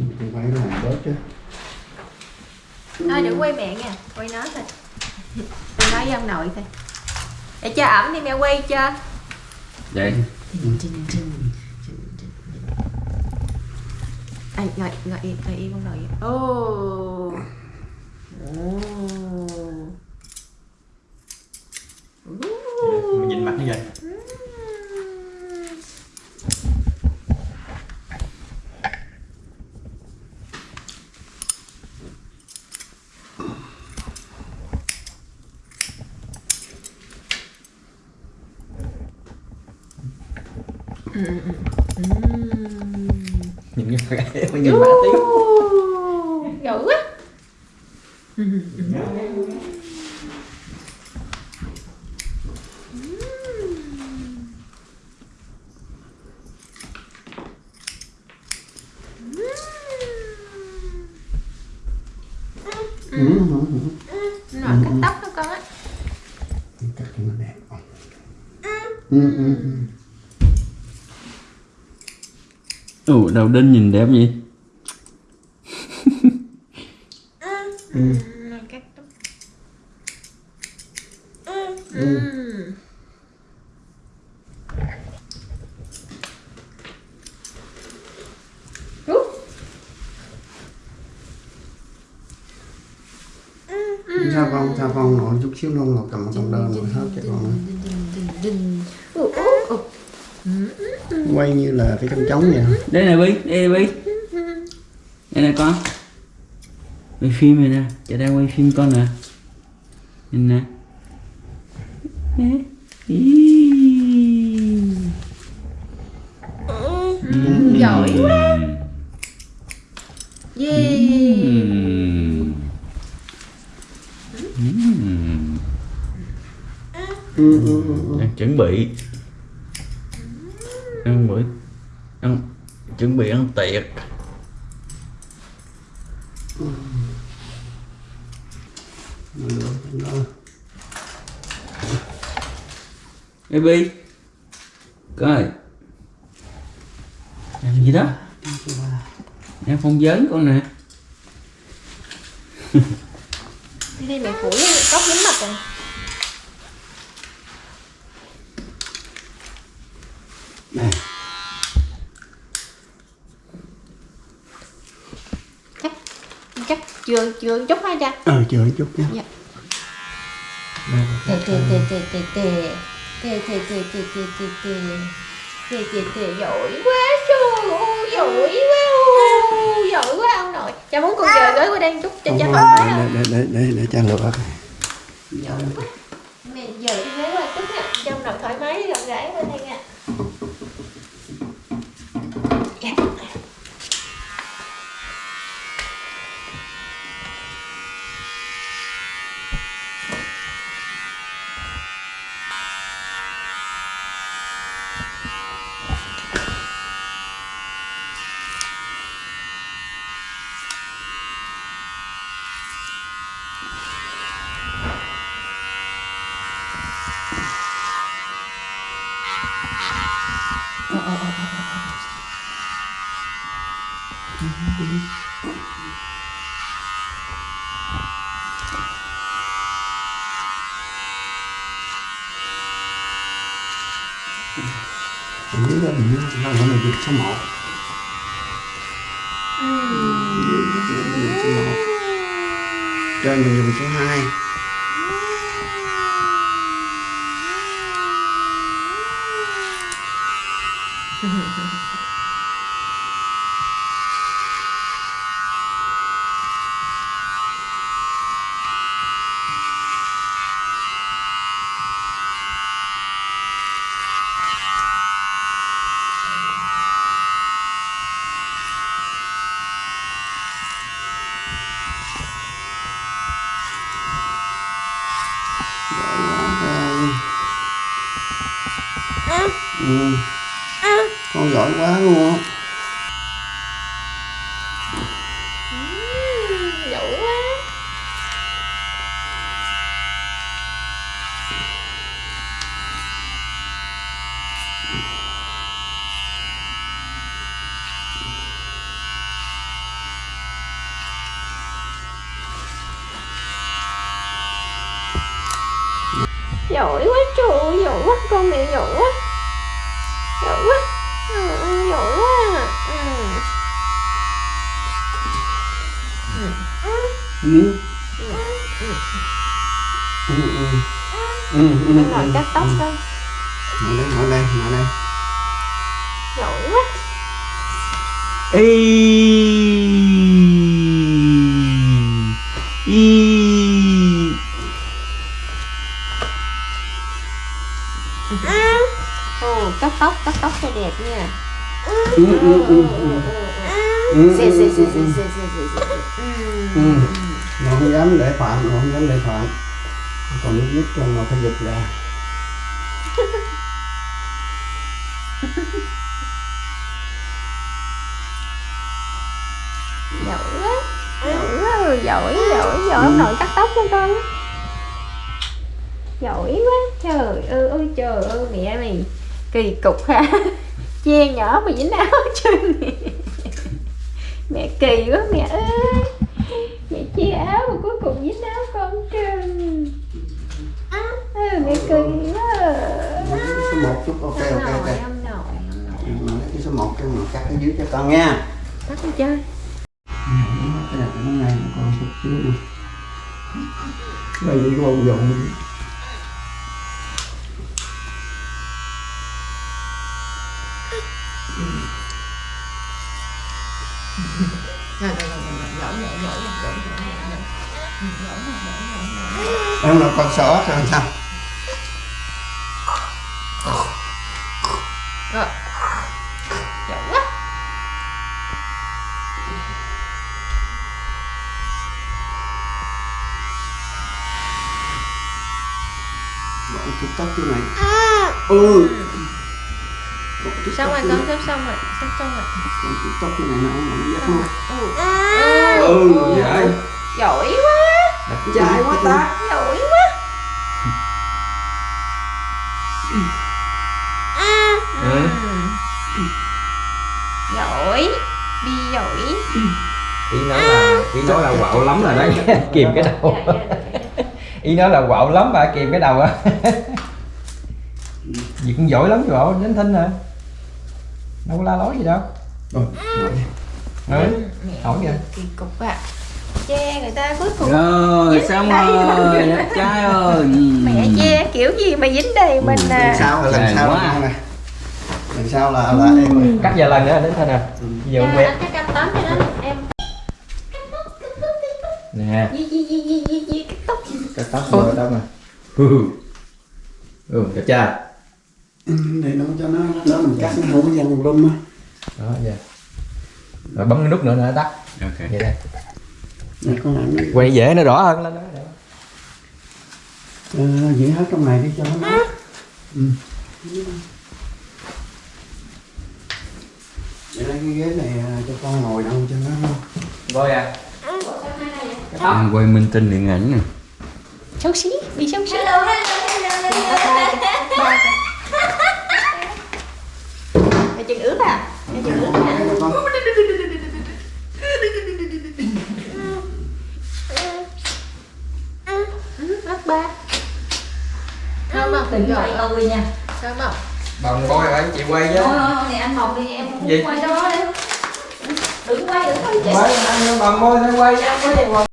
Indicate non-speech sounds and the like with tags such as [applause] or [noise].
Mình phải làm bớt chứ. Thôi đừng quay mẹ nha. Quay nó thôi. Quay nói với ông nội thôi. Để cho ẩm đi mẹ quay cho Vậy. À, ngồi ngồi yên ngồi yên ông nội. Ô. Ồ. Mình nhìn mặt như vậy Nhìn cái mặt Mình nhìn mặt tí dữ quá ừ. Ừ. ừ. nội cắt tóc đó con á Cắt cho nó đẹp ừ. Ừ. Ừ. Ừ, ủa đầu đinh nhìn đẹp vậy sao Ừ. sao phòng xà chút xíu nông ngọt cầm một đồng đơn rồi hết chạy con Quay như là cái trong trống vậy Đây nè Bi, đây nè Bi Đây nè con. Quay phim này nè, cha đang quay phim con nè. Nhìn nè. Giỏi quá. Yeah Ừm. Ừm. ừ, ừ, ừ. Đang chuẩn bị ăn bữa ăn chuẩn bị ăn tiệc. Baby coi. Làm gì đó? Em không giỡn con nè. Đi đây mẹ phủ tóc dính mặt rồi Này, chắc chắc chưa chưa chút hai cha. Ờ chờ chút nha. Dạ. Tê tê tê tê tê tê. Tê tê tê tê tê tê tê tê. Tê tê giỏi quá trời ơi giỏi quá ôi, giỏi quá ông nội. Cha muốn con giờ gửi qua đây chút cho cha thoải mái không để, để, để, để, cha lựa giỏi quá. Mẹ giờ đi ghế qua chút cho ông nội thoải mái gặp gái bên đây mình nghĩ là mình làm cái này được cho máu cho mình dùng số 2 Mm-hmm. ừ. con giỏi quá luôn á giỏi quá. Giỏi quá trời giỏi quá con mẹ giỏi quá. Ừ. Ừ, ừ. Ừ, ừ, Nó ngồi ừ, cắt tóc ừ. coi Ngồi đây, ngồi đây, ngồi đây. giỏi quá. Y y ồ cắt tóc cắt tóc cho đẹp nha. Ừ, ừ, ừ, ừ. Ừ, ừ, ừ, ừ, ừ. Ừ. Nó không dám để phạm, nó không dám để phạm. Còn lúc nhất cho nó phải giật ra. [laughs] giỏi quá. Giỏi quá rồi giỏi giỏi giỏi. Ông nội cắt tóc cho con. Giỏi quá. Trời ơi ôi trời ơi mẹ mày. Kỳ cục ha. [laughs] Che nhỏ mà dính áo chân mẹ. [laughs] Mẹ kỳ quá mẹ ơi che áo mà cuối cùng dính áo con trơn ừ, mẹ kỳ quá. Số một chút, ok, ok, ok. nội ông nội ông nội Ừ, nói cái số một cái mà cắt cái dưới cho con nha. tắt đi chơi. Cái này cái này còn chút xíu nữa đây những con dụng em là con sót rồi sao rồi giỏi quá. Gọi chút tóc chỗ này. Ừ. Gọi chút xong rồi con sắp xong rồi sắp xong rồi. Chút tóc chỗ này nó nó dắt luôn ừ, ừ vậy. Giỏi quá. Trai quá ta. giỏi quá. [laughs] Ừ. giỏi. Đi giỏi. Ý nói là ý nói là quạo lắm rồi đấy. [laughs] Kìm cái đầu. Dạ, dạ, [laughs] ý nói là quạo lắm mà kìm cái đầu á gì cũng giỏi lắm quạo đến thinh rồi đâu có la lối gì đâu. Rồi. Ừ. hỏi kìa kỳ cục à che người ta cuối cùng. Rồi xong rồi đẹp trai [laughs] ơi? Ừ. mẹ che kiểu gì mà dính đầy mình lần à? sau lần Dài sau quá. là này. Lần sau là là em ơi cắt vài lần nữa đến thinh à giờ Dạ, quen anh cắt tóm cho nó. Em nè. Cắt tóc. Cắt tóc rồi tóc nè. Ừ. Ừ đẹp trai. Ừ, để nó cho nó nó mình cắt nó không có dằn lum á. Đó giờ rồi bấm cái nút nữa nữa tắt. Ok. Vậy đây. Để con làm nó quay dễ nó rõ hơn lên đó ờ, giữ hết trong này đi cho nó ừ. để lấy cái ghế này à, cho con ngồi đâu cho nó. Rồi à Đang quay minh tinh điện ảnh nè. Xấu xí đi xấu xí. Mày chừng ướt à Mày chừng ướt con ba Thơm không? Đừng nha Thơm không? bằng coi anh chị quay chứ Thôi này anh mọc đi em không quay đó đấy Đừng quay đừng quay chị quay bằng bôi phải quay chứ